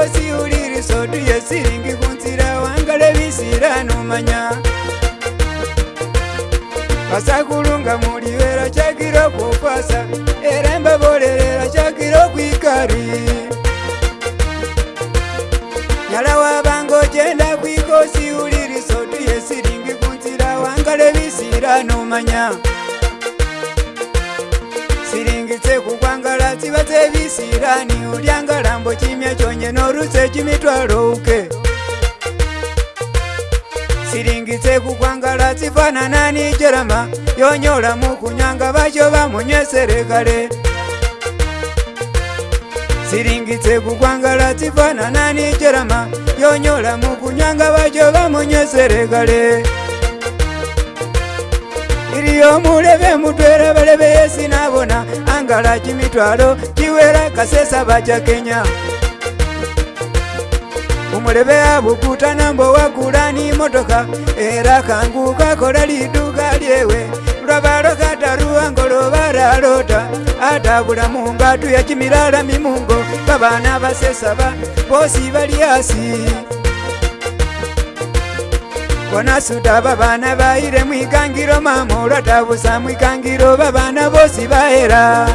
ngosi uliriso duye siringi kunzira wangalevisira numanya vasakulunga muliwera chakira kukwasa erembavolelela chakira kwikari nyala wavanga ojenda kwikosi uliriso duye siringi kunzira wangalevisira numanya vatsiva dzevisirani uryangarambo chimya chonye norutse chimitwarouke siringi dzekukwangara dzifanana nijerama yonyora mukunyanga vacho vamunyeserekare siringi dzekukwangara dzifanana nijerama yonyora mukunyanga vacho vamunyeserekare iriyo muleve mutwera valeve yesi navona angala chimitwalo chiwera kasesa vacha kenya umuleve avukuta nambo wagulani motoka era kanguka kola liduka lyewe lwavalo kataru angolo valalota atavula mumbatu ya chimilala mimungo vavana vasesava vosi vali asi bona suda babana bayire mwikangiro mama olwatabusa mwikangiro babana bosi bahera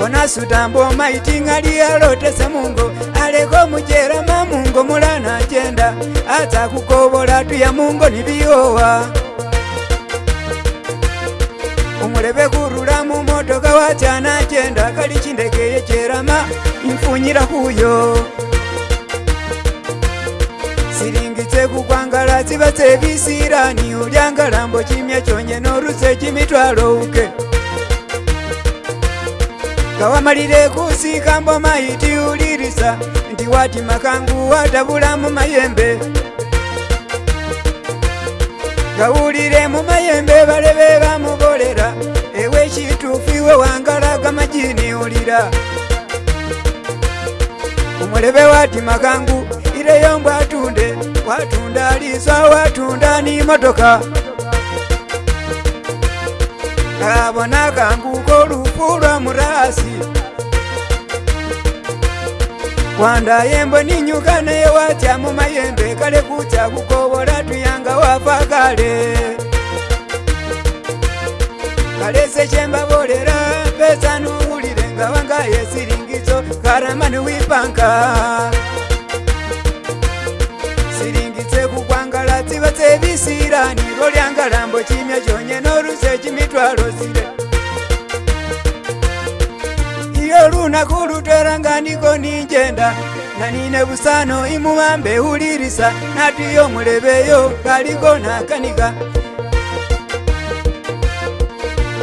bona suda mbomaitinga lyalotese mungo aleko mujera mamungo mulana ajenda aza kukobola tuya mungo nibiyowa omulebe kurula mumotoka wacyana ajenda kali chindeke yecherama infunyira kuyo kibasa ebisiirani olyangalambo kimya kyonye n'oluse ekimitwalo uke gawamalire kusiika mbo mayitiulirisa nti wati makangu watabulamu mayembe gawulire mu mayembe balebe bamubolera ewe ekituufiwe wangala gamajini ulira omulebe wati makangu ireyombwa watunda liswa watunda ni motoka kabona kangu kolufu lwa murasi kwanda yembo ninyuka naye watya mu mayembe kale kutya kukobola tuyanga wafa kale kale sechembabolera mpesa nuwulire ngawanga yesiringizo karamani wipanka ndatse visira niro lyanga lambo chimya chonye noruse chimitwalo zire iyo lunaku lutwera nga niko ninjenda nanine busano imuwambe hulirisa natiyo mulebeyo kaliko nakanika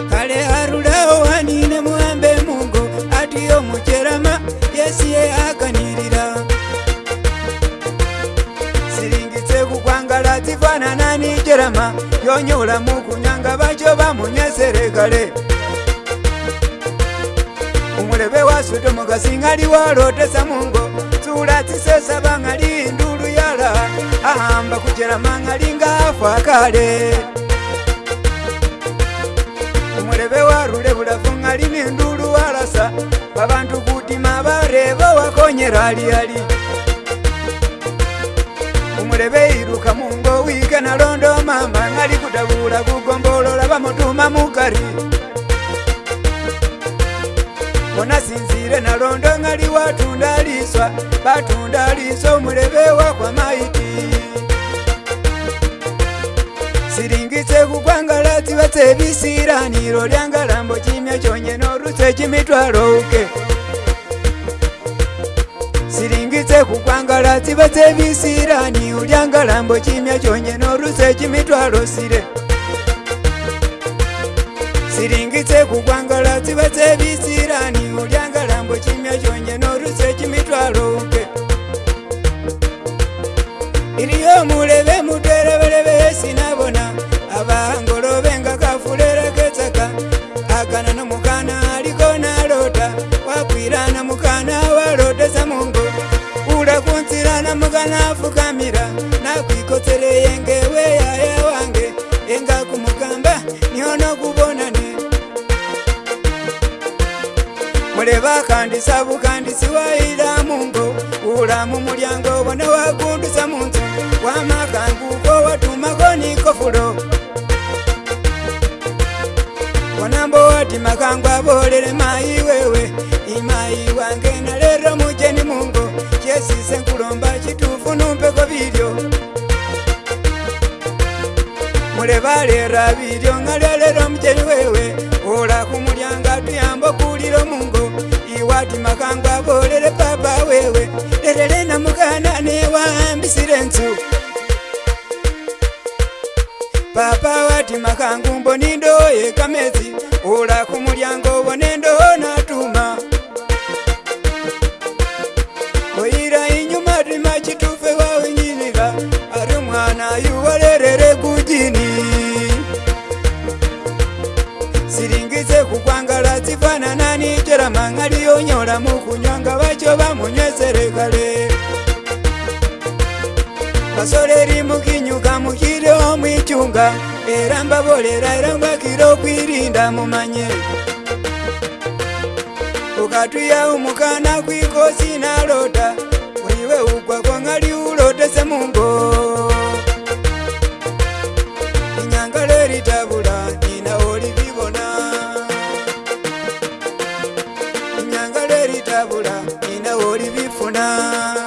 kale harulao hanine muwambe mungu atiyo mucherama yesiye akanika mwana nanijerama yonyola mukunyanga bajo bamunyeserekale omulebe wa sodomu kasingali walotesa mungo sula tisesaba ngali ndulu yala ahamba kujerama ngali ngafa kale omulebe warule bulafu ngali nindulu walasa abantu kutima barebo wakonyera aliali omulebe iruka mu kanalondoma mangali kutabula kugombolola bamutuma mukari monasinzire nalondo ngali watunda liswa batunda liswa umulebe wakwa maiti silingise kukwangalazi batsebisilaniro lyangalambo chimya chonyeno ruse chimitwalo uke okay. ndagala ziba zebisirani ulyangalambo chimya chonye noruse chimitwalo sile siringi zekugwangala ziba zebisirani nyono kubona ne muleva kandisa bukandisi waila mungo ulamu mulyango bona wagundusa munzu wamakanguko watumakonikofulo wanambo wati makangu abolele mayi wewe imayi wange nalero mujeni mungo chesise nkulomba chitufu numpeko vilyo olebalera bilyo nga lelera omujeni wewe ola kumulyanga tuyamba okuwulira omungo iwatimakanga abolere papa wewe lerere namugana newambisire nsu papa watimakanga umbo nindoye kamezi ola kumulyanga obo nendo nat unyola mukunyanga vacho vamunyeserekale vasoleri mukinyuka mukiri omwichunga eramba volera eramba kiro kwirinda mumanye ukatwiya umukana kwikosi nalota da